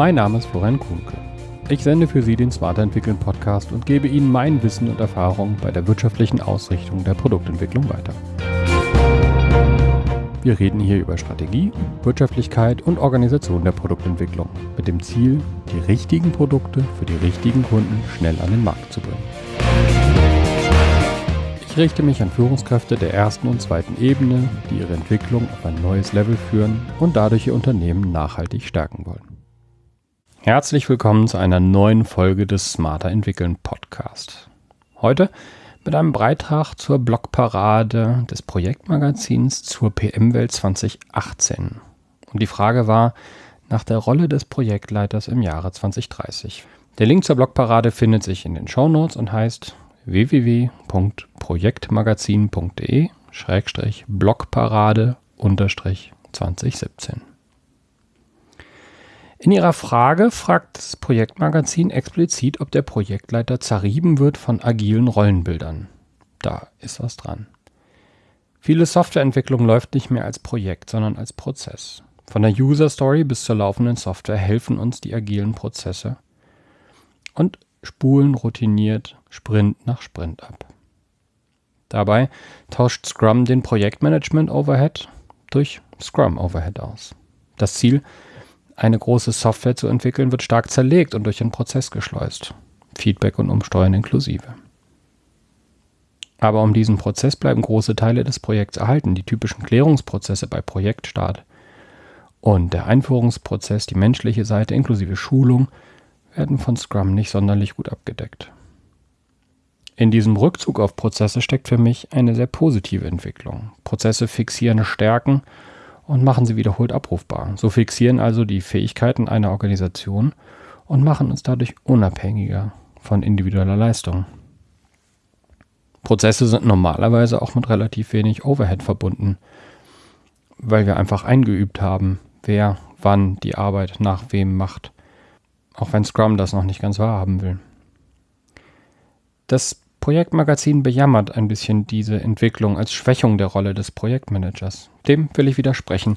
Mein Name ist Florian Kuhnke. Ich sende für Sie den Smarter Entwickeln Podcast und gebe Ihnen mein Wissen und Erfahrung bei der wirtschaftlichen Ausrichtung der Produktentwicklung weiter. Wir reden hier über Strategie, Wirtschaftlichkeit und Organisation der Produktentwicklung mit dem Ziel, die richtigen Produkte für die richtigen Kunden schnell an den Markt zu bringen. Ich richte mich an Führungskräfte der ersten und zweiten Ebene, die ihre Entwicklung auf ein neues Level führen und dadurch ihr Unternehmen nachhaltig stärken wollen. Herzlich willkommen zu einer neuen Folge des Smarter Entwickeln Podcast. Heute mit einem Beitrag zur Blogparade des Projektmagazins zur PM-Welt 2018. Und die Frage war nach der Rolle des Projektleiters im Jahre 2030. Der Link zur Blogparade findet sich in den Show Notes und heißt www.projektmagazin.de-blogparade 2017. In ihrer Frage fragt das Projektmagazin explizit, ob der Projektleiter zerrieben wird von agilen Rollenbildern. Da ist was dran. Viele Softwareentwicklung läuft nicht mehr als Projekt, sondern als Prozess. Von der User Story bis zur laufenden Software helfen uns die agilen Prozesse und spulen routiniert Sprint nach Sprint ab. Dabei tauscht Scrum den Projektmanagement Overhead durch Scrum Overhead aus. Das Ziel ist, eine große Software zu entwickeln, wird stark zerlegt und durch den Prozess geschleust. Feedback und Umsteuern inklusive. Aber um diesen Prozess bleiben große Teile des Projekts erhalten, die typischen Klärungsprozesse bei Projektstart und der Einführungsprozess, die menschliche Seite inklusive Schulung, werden von Scrum nicht sonderlich gut abgedeckt. In diesem Rückzug auf Prozesse steckt für mich eine sehr positive Entwicklung. Prozesse fixieren Stärken und machen sie wiederholt abrufbar. So fixieren also die Fähigkeiten einer Organisation und machen uns dadurch unabhängiger von individueller Leistung. Prozesse sind normalerweise auch mit relativ wenig Overhead verbunden, weil wir einfach eingeübt haben, wer wann die Arbeit nach wem macht, auch wenn Scrum das noch nicht ganz wahrhaben will. Das Projektmagazin bejammert ein bisschen diese Entwicklung als Schwächung der Rolle des Projektmanagers. Dem will ich widersprechen.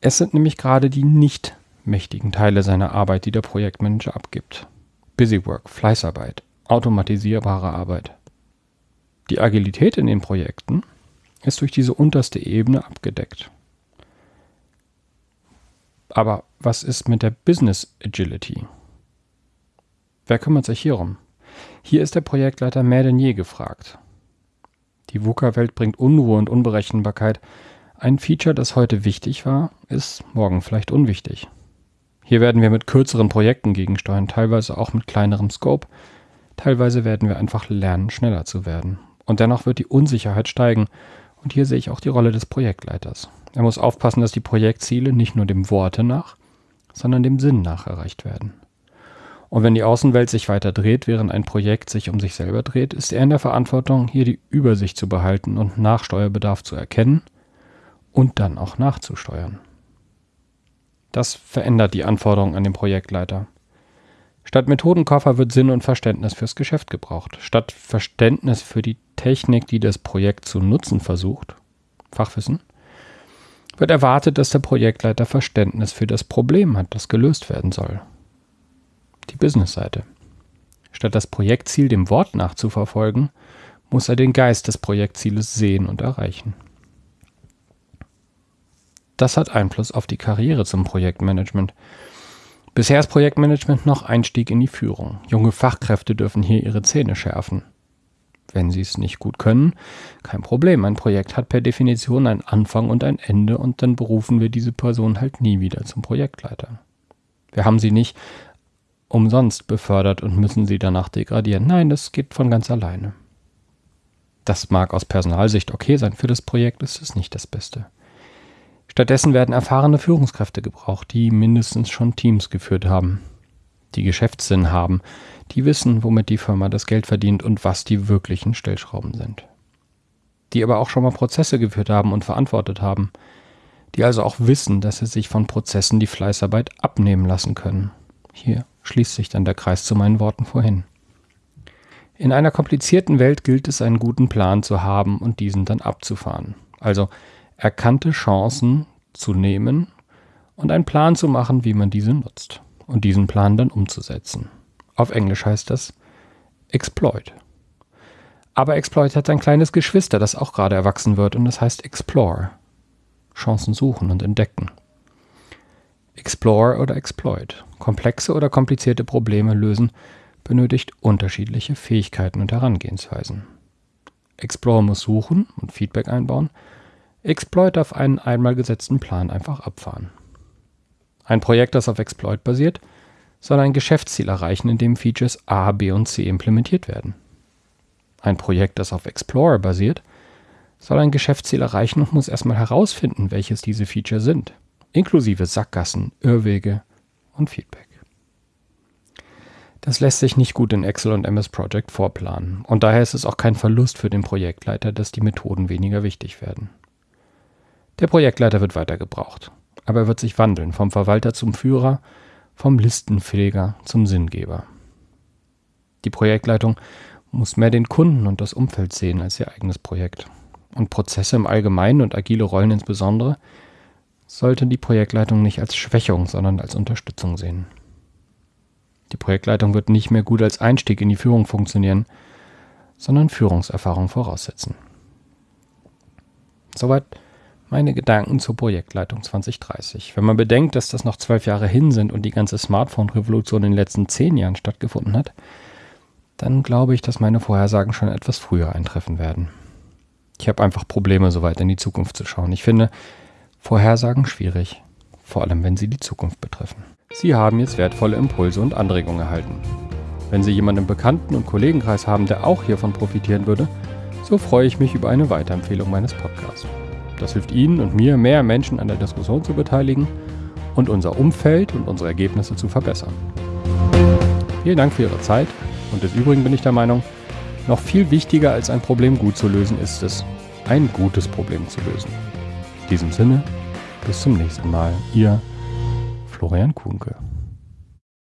Es sind nämlich gerade die nicht mächtigen Teile seiner Arbeit, die der Projektmanager abgibt. Busywork, Fleißarbeit, automatisierbare Arbeit. Die Agilität in den Projekten ist durch diese unterste Ebene abgedeckt. Aber was ist mit der Business Agility? Wer kümmert sich hierum? Hier ist der Projektleiter mehr denn je gefragt. Die VUCA-Welt bringt Unruhe und Unberechenbarkeit. Ein Feature, das heute wichtig war, ist morgen vielleicht unwichtig. Hier werden wir mit kürzeren Projekten gegensteuern, teilweise auch mit kleinerem Scope. Teilweise werden wir einfach lernen, schneller zu werden. Und dennoch wird die Unsicherheit steigen. Und hier sehe ich auch die Rolle des Projektleiters. Er muss aufpassen, dass die Projektziele nicht nur dem Worte nach, sondern dem Sinn nach erreicht werden. Und wenn die Außenwelt sich weiter dreht, während ein Projekt sich um sich selber dreht, ist er in der Verantwortung, hier die Übersicht zu behalten und Nachsteuerbedarf zu erkennen und dann auch nachzusteuern. Das verändert die Anforderungen an den Projektleiter. Statt Methodenkoffer wird Sinn und Verständnis fürs Geschäft gebraucht. Statt Verständnis für die Technik, die das Projekt zu nutzen versucht, Fachwissen, wird erwartet, dass der Projektleiter Verständnis für das Problem hat, das gelöst werden soll die Business-Seite. Statt das Projektziel dem Wort nachzuverfolgen, muss er den Geist des Projektzieles sehen und erreichen. Das hat Einfluss auf die Karriere zum Projektmanagement. Bisher ist Projektmanagement noch Einstieg in die Führung. Junge Fachkräfte dürfen hier ihre Zähne schärfen. Wenn sie es nicht gut können, kein Problem. Ein Projekt hat per Definition einen Anfang und ein Ende und dann berufen wir diese Person halt nie wieder zum Projektleiter. Wir haben sie nicht umsonst befördert und müssen sie danach degradieren. Nein, das geht von ganz alleine. Das mag aus Personalsicht okay sein, für das Projekt ist es nicht das Beste. Stattdessen werden erfahrene Führungskräfte gebraucht, die mindestens schon Teams geführt haben, die Geschäftssinn haben, die wissen, womit die Firma das Geld verdient und was die wirklichen Stellschrauben sind. Die aber auch schon mal Prozesse geführt haben und verantwortet haben, die also auch wissen, dass sie sich von Prozessen die Fleißarbeit abnehmen lassen können. Hier schließt sich dann der Kreis zu meinen Worten vorhin. In einer komplizierten Welt gilt es, einen guten Plan zu haben und diesen dann abzufahren. Also erkannte Chancen zu nehmen und einen Plan zu machen, wie man diese nutzt. und diesen Plan dann umzusetzen. Auf Englisch heißt das Exploit. Aber Exploit hat ein kleines Geschwister, das auch gerade erwachsen wird und das heißt Explore. Chancen suchen und entdecken. Explore oder Exploit. Komplexe oder komplizierte Probleme lösen benötigt unterschiedliche Fähigkeiten und Herangehensweisen. Explore muss suchen und Feedback einbauen. Exploit darf einen einmal gesetzten Plan einfach abfahren. Ein Projekt, das auf Exploit basiert, soll ein Geschäftsziel erreichen, in dem Features A, B und C implementiert werden. Ein Projekt, das auf Explorer basiert, soll ein Geschäftsziel erreichen und muss erstmal herausfinden, welches diese Feature sind, inklusive Sackgassen, Irrwege und Feedback. Das lässt sich nicht gut in Excel und MS Project vorplanen und daher ist es auch kein Verlust für den Projektleiter, dass die Methoden weniger wichtig werden. Der Projektleiter wird weiter gebraucht, aber er wird sich wandeln vom Verwalter zum Führer, vom Listenpfleger zum Sinngeber. Die Projektleitung muss mehr den Kunden und das Umfeld sehen als ihr eigenes Projekt. Und Prozesse im Allgemeinen und agile Rollen insbesondere sollte die Projektleitung nicht als Schwächung, sondern als Unterstützung sehen. Die Projektleitung wird nicht mehr gut als Einstieg in die Führung funktionieren, sondern Führungserfahrung voraussetzen. Soweit meine Gedanken zur Projektleitung 2030. Wenn man bedenkt, dass das noch zwölf Jahre hin sind und die ganze Smartphone-Revolution in den letzten zehn Jahren stattgefunden hat, dann glaube ich, dass meine Vorhersagen schon etwas früher eintreffen werden. Ich habe einfach Probleme, so weit in die Zukunft zu schauen. Ich finde Vorhersagen schwierig, vor allem wenn sie die Zukunft betreffen. Sie haben jetzt wertvolle Impulse und Anregungen erhalten. Wenn Sie jemanden im Bekannten- und Kollegenkreis haben, der auch hiervon profitieren würde, so freue ich mich über eine Weiterempfehlung meines Podcasts. Das hilft Ihnen und mir, mehr Menschen an der Diskussion zu beteiligen und unser Umfeld und unsere Ergebnisse zu verbessern. Vielen Dank für Ihre Zeit und des Übrigen bin ich der Meinung, noch viel wichtiger als ein Problem gut zu lösen ist es, ein gutes Problem zu lösen. In diesem Sinne, bis zum nächsten Mal. Ihr Florian Kuhnke.